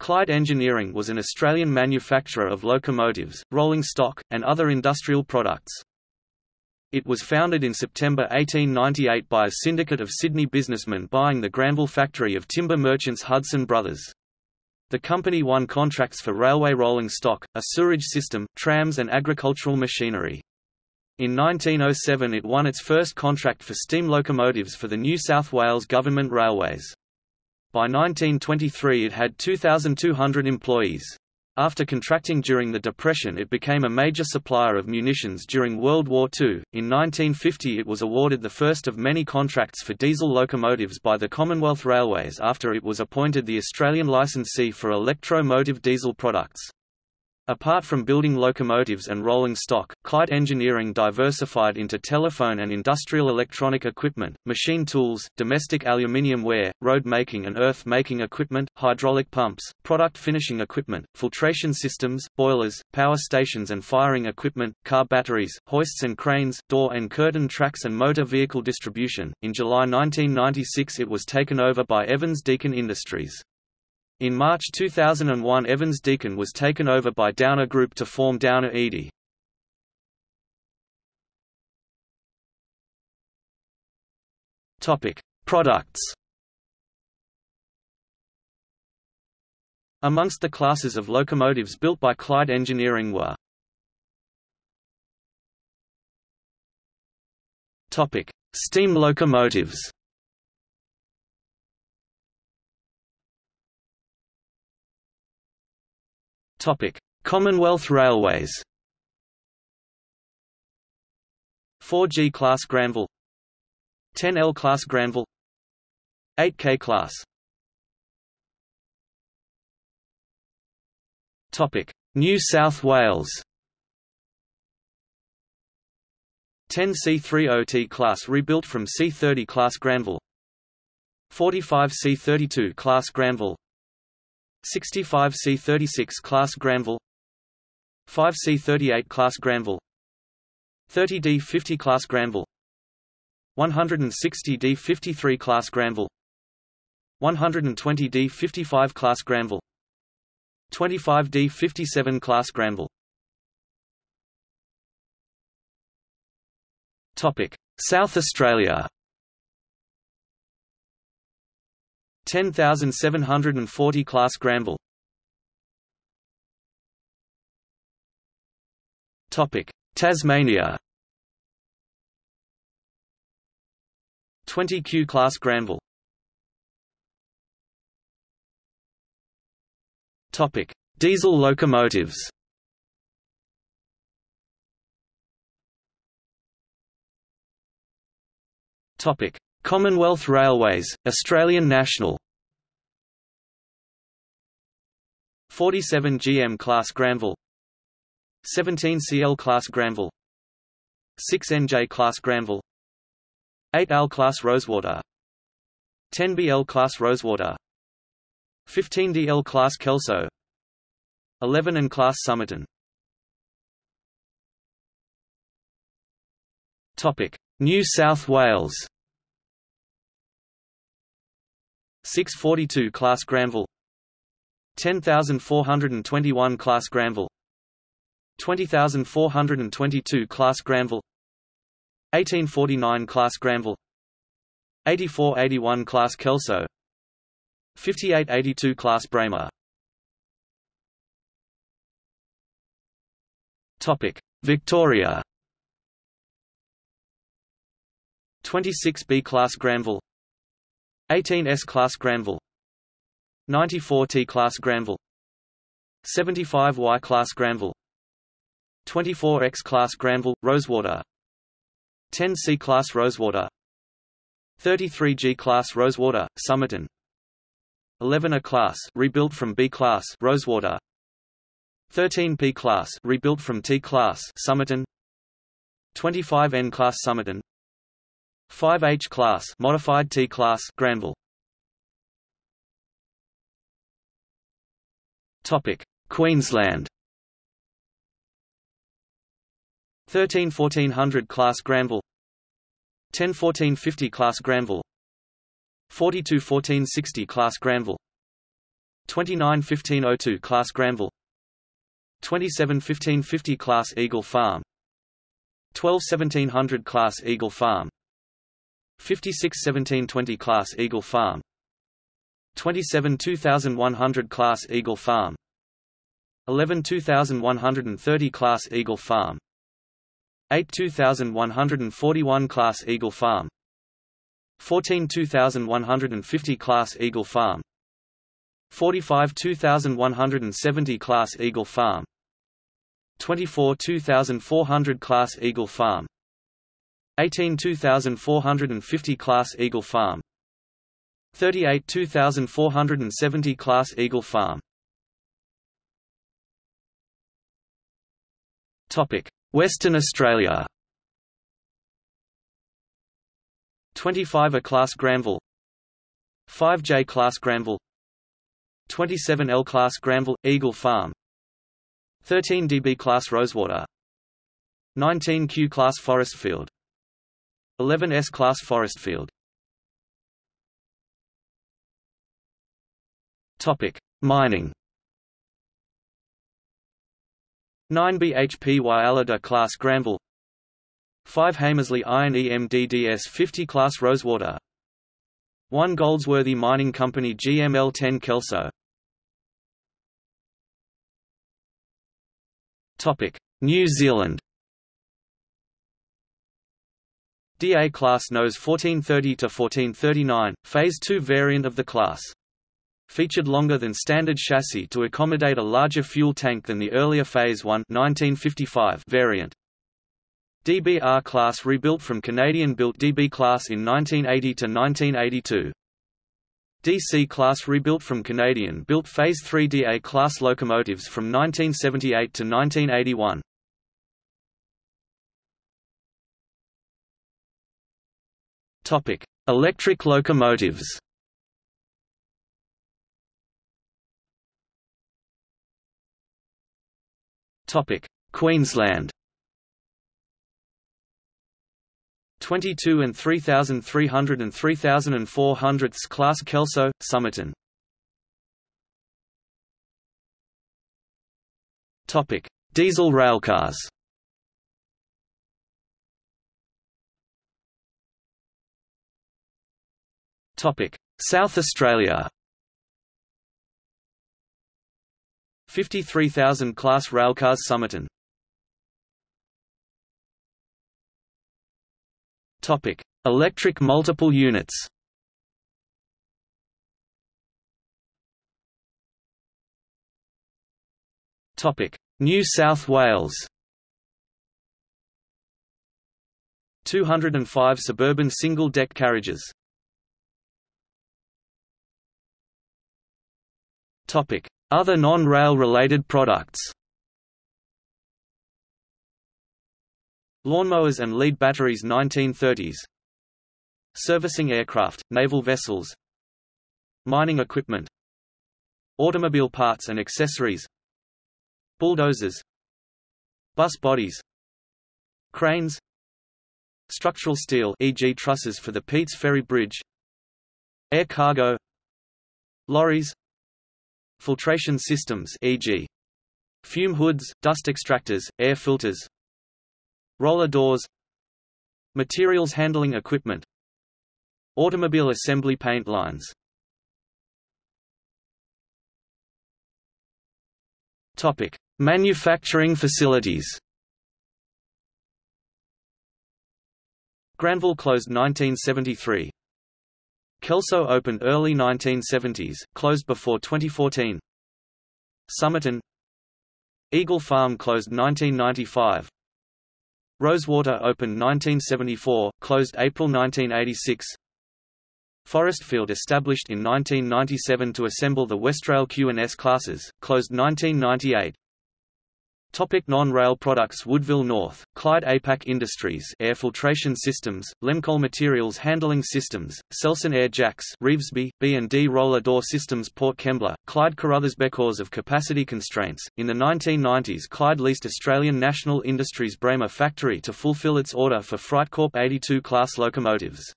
Clyde Engineering was an Australian manufacturer of locomotives, rolling stock, and other industrial products. It was founded in September 1898 by a syndicate of Sydney businessmen buying the Granville factory of timber merchants Hudson Brothers. The company won contracts for railway rolling stock, a sewerage system, trams and agricultural machinery. In 1907 it won its first contract for steam locomotives for the New South Wales Government Railways. By 1923 it had 2,200 employees. After contracting during the Depression it became a major supplier of munitions during World War II. In 1950 it was awarded the first of many contracts for diesel locomotives by the Commonwealth Railways after it was appointed the Australian licensee for electro-motive diesel products. Apart from building locomotives and rolling stock, Clyde Engineering diversified into telephone and industrial electronic equipment, machine tools, domestic aluminium ware, road making and earth making equipment, hydraulic pumps, product finishing equipment, filtration systems, boilers, power stations and firing equipment, car batteries, hoists and cranes, door and curtain tracks and motor vehicle distribution. In July 1996 it was taken over by Evans Deakin Industries. In March 2001 Evans Deakin was taken over by Downer Group to form Downer ED. Topic: Products. Amongst the classes of locomotives built by Clyde Engineering were Steam locomotives. Commonwealth Railways. 4G class Granville. 10L class Granville. 8K class. Topic. New South Wales. 10 C30T class rebuilt from C30 class Granville. 45 C32 class Granville 65 C36 class Granville 5 C38 class Granville 30 D50 class Granville 160 D53 class Granville 120 D55 class Granville 25 D57 class Granville. Topic South Australia 10740 class Granville. Topic. Tasmania. 20 Q class Granville. Topic. Diesel locomotives. Topic Commonwealth Railways, Australian National. 47 GM class Granville. 17 CL class Granville. 6 NJ class Granville. 8 L class Rosewater. 10 BL class Rosewater. 15 DL class Kelso. 11 N class Topic New South Wales 642 class Granville. 10421 class Granville. 20422 class Granville. 1849 class Granville. 8481 class Kelso. 5882 class Topic Victoria. 26B class Granville 18 S-class Granville. 94 T-class Granville. 75 Y-class Granville. 24 X-class Granville, Rosewater. 10 C-class Rosewater. 33 G-class Rosewater, Somerton. 11 A-class rebuilt from B-class Rosewater. 13 P-class rebuilt from T-class Somerton. 25 N-class Somerton 5H class modified T class Granville. Topic Queensland. 13 1400 class Granville. 10 1450 class Granville. 42 1460 class Granville. 29 1502 class Granville. 27 1550 class Eagle Farm. 12 1700 class Eagle Farm 56 1720 class Eagle Farm. 27 2100 class Eagle Farm. 11 2130 class Eagle Farm. 8 2141 class Eagle Farm. 14 2150 class Eagle Farm. 45 2170 class Eagle Farm. 24 2400 class Eagle Farm 18 2450 class Eagle Farm. 38 2470 class Eagle Farm. Topic Western Australia. 25 A class Granville. 5J class Granville. 27 L class Granville Eagle Farm. 13 DB class Rosewater. 19 Q class Forestfield 11 S class Forestfield Mining. 9 BHP Whyalla class Granville. 5 Hamersley Iron EMDDS 50 class Rosewater. 1 Goldsworthy Mining Company GML 10 Kelso. New Zealand. DA class NOS 1430 to 1439, phase 2 variant of the class. Featured longer than standard chassis to accommodate a larger fuel tank than the earlier phase 1 1955 variant. DBR class rebuilt from Canadian-built DB class in 1980 to 1982. DC-class rebuilt from Canadian-built Phase 3 DA-class locomotives from 1978 to 1981. Topic: Electric locomotives. Topic: Queensland. 22 and 3300 and 3400 class Kelso, Somerton. Topic: Diesel railcars. South Australia. 53,000 class railcars Somerton Topic: Electric multiple units. Topic: New South Wales. 205 suburban single-deck carriages. Other non-rail related products. Lawnmowers and lead batteries 1930s Servicing aircraft, naval vessels. Mining equipment. Automobile parts and accessories. Bulldozers. Bus bodies. Cranes. Structural steel e.g. trusses for the Peats Ferry Bridge. Air cargo. Lorries Filtration systems e.g. Fume hoods, dust extractors, air filters Roller doors Materials handling equipment Automobile assembly paint lines Topic: Manufacturing facilities. Granville closed 1973. Kelso opened early 1970s, closed before 2014. Somerton Eagle Farm closed 1995. Rosewater opened 1974, closed April 1986. Forestfield established in 1997 to assemble the Westrail Q and S classes, closed 1998. Topic non-rail products Woodville North, Clyde APAC Industries Air Filtration Systems, Lemcol Materials Handling Systems, Selson Air Jacks Revesby, B&D Roller Door Systems Port Kembla, Clyde Carruthers Because of capacity constraints, in the 1990s Clyde leased Australian National Industries Bremer factory to fulfill its order for Freightcorp 82 class locomotives.